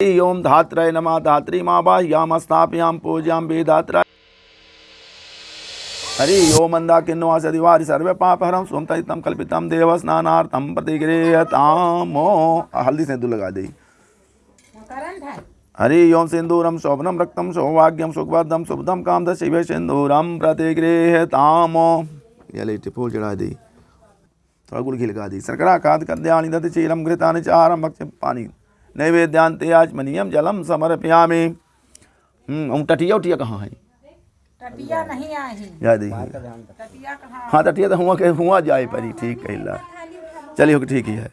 ओम धात्रय नमः धात्री माँ बाह्याम स्थापयाम पूज्याम वेदात्र हरि ओम मंदाकिन्वास दिवारि सर्वे पापहरम स्वम तम कल्पितम देव स्नानार्थम प्रतिगृहतामो हल्दी सिंदूर लगा दी। हरि ओम सिंदूरम शोभनम रक्तम सौभाग्यम सुखवर्धम शुभदम काम शिव सिंदूरम प्रतिगृहतामो ये लेटे फूल चढ़ा दी। थोड़ा गुड़ लगा दी। सरकरा खाद कद्यानि दति चीलम घृतानि चारम भक्ष पानी। नैवेद्यांते आचमनीयम जलम समर्पयामि। हम्म हम टटिया उटिया कहाँ है? टटिया नहीं आई याद ही? टटिया हाँ? तो हुआ के हुआ जाए परी ठीक कहला चलिए हो ठीक ही है।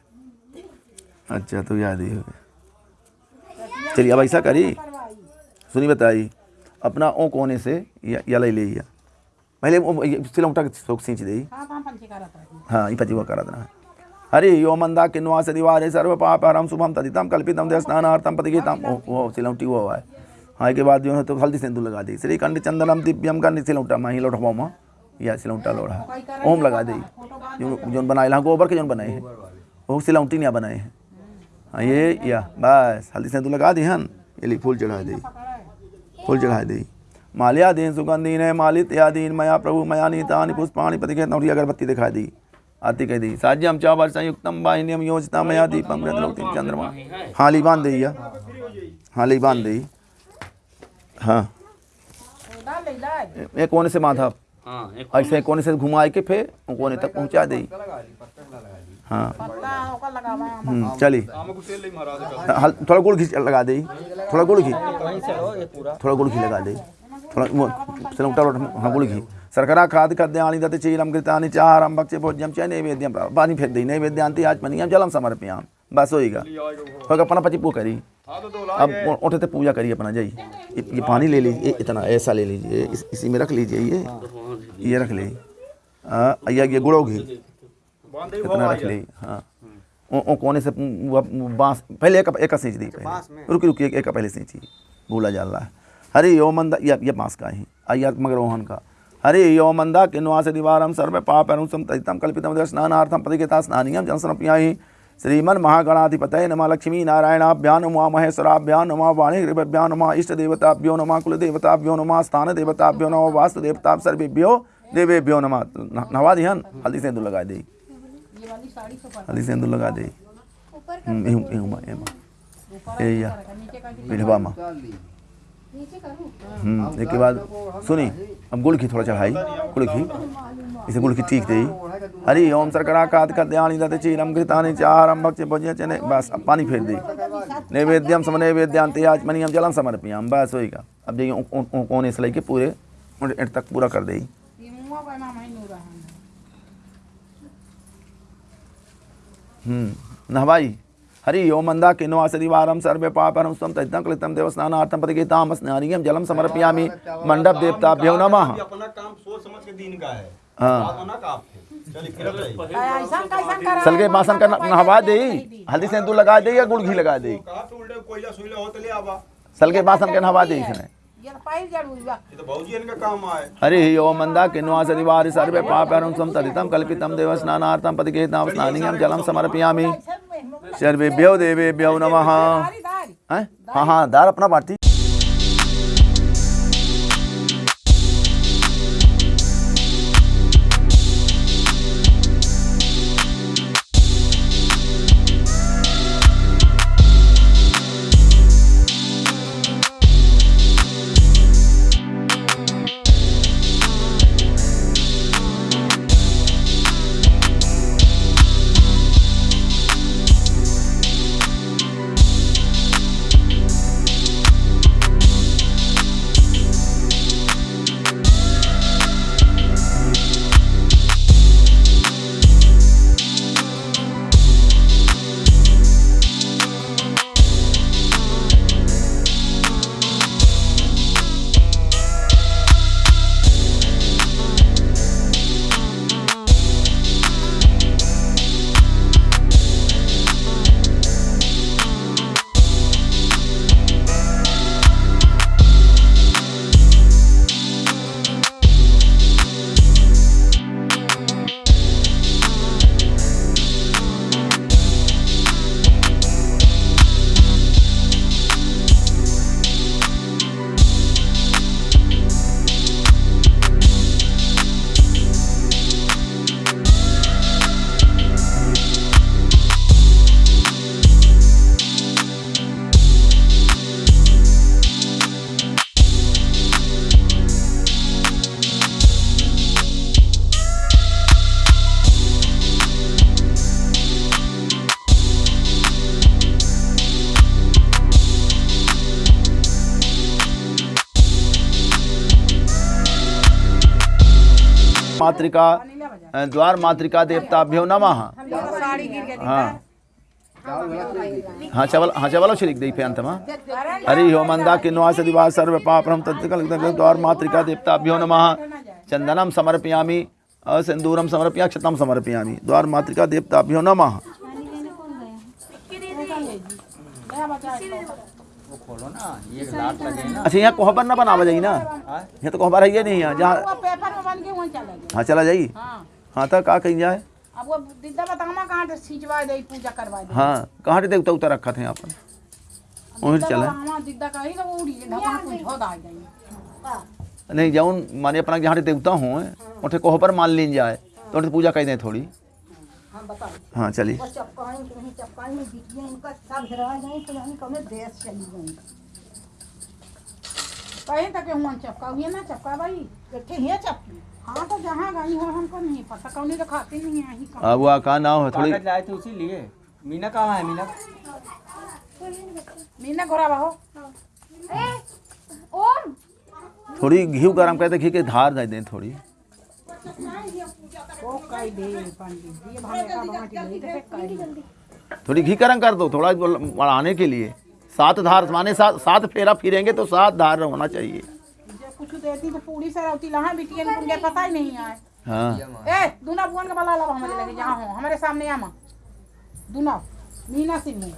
अच्छा तो याद ही हो गया। चलिए अब ऐसा करी। सुनी बताई अपना ओ कोने से या, ले लिया। पहले सिलौटा के सोख सींच दी। हाँ हाँ। ये पति करा देना। हरि यो मंदा किन्वास दिवारे सर्व पापहरम शुभम तदितम कल्पितम दे स्नानार्थम पतिगीतम वो वो सिलौटी वो है। हाँ के बाद जो है तो हल्दी सिंदूर लगा दी। श्री कंड चंदनम दिव्यम का सिलौटा माही लोटवा माँ। या सिलौटा लोढ़ा ओम लगा दी। जो जो बनाए हाँ गोबर के जो बनाए हैं। वो सिलौटी नहीं बनाए हैं। हाँ ये या बस हल्दी सिंदूर लगा दी हन। ये फूल चढ़ा दी। फूल चढ़ा दी। माल्यादीन सुगंधीन है मालित्यादीन मया प्रभु मया नीतानि पुष्पाणि पति हूँ अगरबत्ती दिखा दी। आरती साज्यम चा वर्षा युक्तम वाहिन्यम योजिता मया दीपम गृहलोकतिम चंद्रमा। हाँ बाँध दी या। हाँ बाँध दी। हाँ। एक कोने से हाँ ऐसे कोने से घुमाए के फिर कोने तक पहुँचा दी। हाँ। हम्म, चली। हल थोड़ा गुड़ घी लगा दी। थोड़ा गुड़ घी। थोड़ा गुड़ घी लगा दी। थोड़ा वो हाँ गुड़ घी। सरकरा खाद कद्यानि दति कृतानि चारम भक्ष्य भोज्यम च नैवेद्यम पानी फेर दी नैवेद्यांति आज मनियम जलम समर्पयाम। बस होएगा होगा अपना पति पू करी। अब उठते पूजा करिए अपना जाइए ये, पानी ले लीजिए इतना ऐसा ले लीजिए इस, इसी में रख लीजिए ये। ये रख ले। हाँ, ये गुड़ो घी इतना रख ले हाँ। ओ, कोने से बाँस पहले एक एक सींच दी पहले। रुकी रुकी एक, पहले सींची। भूला जा रहा है। अरे यो मंदा ये बाँस का ही। आइया मगर रोहन का। हरि यो मंदा किन्वास दिवारम सर्व पाप अनुसम तजितम कल्पितम स्नानार्थम प्रतिगता स्नानियम जनसनप्यायी श्रीमन महागणाधिपतये नम लक्ष्मी नारायणाभ्या नमः महेश्वराभ्या नमः वाणिग्रभ्यां नमः इष्ट देवताभ्यो नमः कुल देवताभ्यो नमः स्थान देवताभ्यो नमः वास्तु देवता सर्वेभ्यो देवेभ्यो नमः। नवा दिहन हल्दी सिंदूर लगा दी। ये वाली साड़ी से ऊपर हल्दी सिंदूर लगा दी ए या। विधवा माँ हम्म एक के बाद सुनी अब गुड़ घी थोड़ा चढ़ाई गुड़ घी इसे गुड़ घी ठीक दी हरि ओम सरकरा कात कद्यानि दत चीरम घृतानि चारम भक्ष भोज्य चने बस अब पानी फेर दी। नैवेद्यम सम नैवेद्यांते आज मनियम जलम समर्पयाम बस होएगा अब देखिए कोने से लेके पूरे एंड तक पूरा कर दी। हम्म नहवाई। हरि ओम मंदा किन्वास दिवारम सर्वे पापरम स्वम तजितम कृतम देव स्नानार्थम प्रतिगीताम स्नानियम जलम समर्पयामि मंडप देवताभ्यो नमः। अपना काम सोच समझ के दिन का है। हाँ का सलगे बासन का नहवा दे। हल्दी सेंदूर लगा दे या गुड़ घी लगा दे? सलगे बासन का नहवा दे इसने। ये तो पाइल जड़ हुआ ये तो भौजी इनका काम आए हरि ओम मंदा किन्वास दिवारि सर्वे पापरम स्वम तदितम कल्पितम देव स्नानार्थम प्रतिगीताम स्नानियम जलम समर्पयामि। सर्वेभ्यो देवेभ्यो नमः। हाँ हाँ दार अपना बांटी। मातृका द्वार मातृका नमः। साड़ी गिर गई हाँ। हाँ चवल हाँ चवलो श्री दी अंत में। हरि हो मंदा किन्वा सदिवा सर्व पापरम तत्कल द्वार मातृका देवताभ्यो नम। चंदनम समर्पयामि सिंदूरम समर्पया क्षतम समर्पयामि। द्वार मातृका देवताभ्यो नमः। नया खोलो ना ये लाट लगे ना अच्छा यहाँ कोहबर ना बनावा जाई ना? हाँ? यहाँ तो कोहबर है ही नहीं यहाँ जहाँ पेपर में बन के वहीं चला गया। हाँ चला जाई? हाँ। हाँ तो का कहीं जाए? अब वो दिद्दा बतामा कहाँ से खिंचवा दे पूजा करवा दे। हाँ कहाँ से देवता उतर रखा थे यहाँ पर? वहीं चला। दिद्दा कही तो वो उड़ी ढक्कन कुछ हो दा गई नहीं जाऊन माने अपना जहाँ देवता हो उठे कोहबर मान लीन जाए तो पूजा कर दें थोड़ी? बताओ। हाँ चलिए। बस चपकाई नहीं चपकाई में बिटिया इनका सब रह गई तो यानी कौन देश चली गई। कहीं तक हुआ चपका हुई ना चपका भाई? बैठे ही चपकी हाँ तो जहाँ गई हो हमको नहीं पता कौन तो खाती नहीं है अब वो का नाम है थोड़ी लाए थे उसी लिए। मीना कहाँ है मीना? मीना घोड़ा बाहो थोड़ी घी गरम करते घी के धार दे दें थोड़ी। थोड़ी घी गरम कर दो थोड़ा बढ़ाने के लिए। सात धार माने सात सात फेरा फिरेंगे तो सात धार होना चाहिए। कुछ देती तो पूरी से रहती लहा बिटिया ने पता ही नहीं आए। हाँ। ए दूना बुआन का बला लब हमारे लगे जहाँ हो हमारे सामने आमा। दूना मीना सिंह ने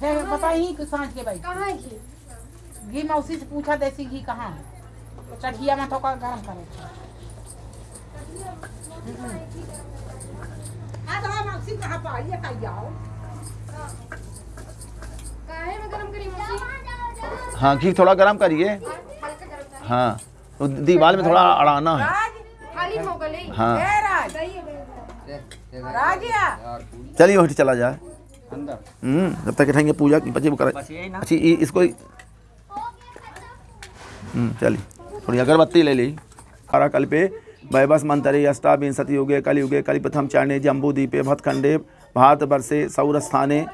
फिर बताई कि साँझ के भाई। कहाँ घी? घी मौसी से पूछा देसी घी कहाँ है? तो चढ़िया में थोड़ा गरम करे। गरम हाँ घी थोड़ा गरम करिए। हाँ तो दीवार में थोड़ा अड़ाना है। हो। चलिए वही चला जाए। हम्म जब तक रहेंगे पूजा की, बच्चे कर। अच्छी इसको हम्म चलिए, थोड़ी अगरबत्ती ले ली। खरा कल पे वैबस मंतरे अष्टाविंशति युगे कलियुगे, कलिप्रथम चरणे जम्बूदीपे भतखंडे भारतवर्षे, सौरस्थाने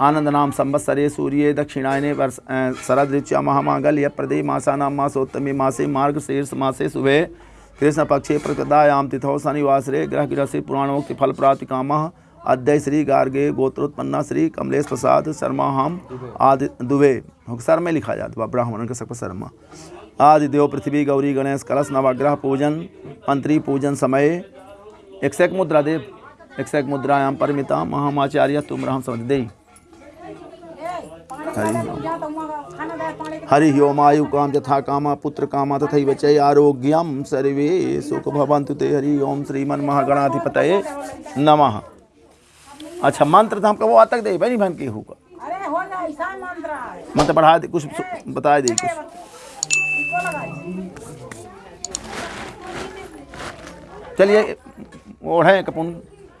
आनंद नाम संवत्सरे, सूर्ये, दक्षिणायने, वर्ष शरद ऋचा महामागल्य, प्रदे मासानां, मासोत्तमे मासे, मार्ग शीर्ष मासे शुभे कृष्ण पक्षे प्रकृतायाम तिथौ, शनिवासरे ग्रह गृहसी पुराणोक्ति फल प्राप्ति कामः अद्य श्री गार्गे, गोत्रोत्पन्ना, श्री कमलेश प्रसाद शर्मा हम आदि दुबे सर में लिखा जाता ब्राह्मण के शर्मा। आदि देव पृथ्वी गौरी गणेश कलश नवग्रह पूजन मंत्री पूजन समय। एक मुद्रा देव एक मुद्रायाम परिमिता महामाचार्य तुम राम समझ दे तो हरि ओम आयु काम यथा काम पुत्र काम तथा वचय आरोग्यम सर्वे सुख भवन्तु ते। हरि ओम श्रीमन महागणाधिपतये नमः। अच्छा मंत्र तो हमको वो आज तक दे बहनी बहन की होगा हो। मंत्र बढ़ा दे कुछ बता दे कुछ इसको लगाई चलिए ओढ़ें कपून।